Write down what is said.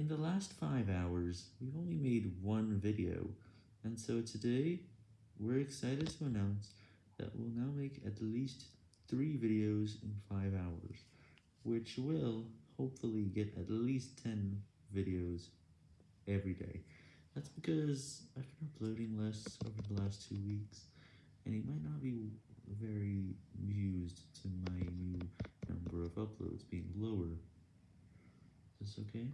In the last 5 hours, we've only made one video, and so today, we're excited to announce that we'll now make at least 3 videos in 5 hours, which will, hopefully, get at least 10 videos every day. That's because I've been uploading less over the last 2 weeks, and it might not be very used to my new number of uploads being lower. Is this okay?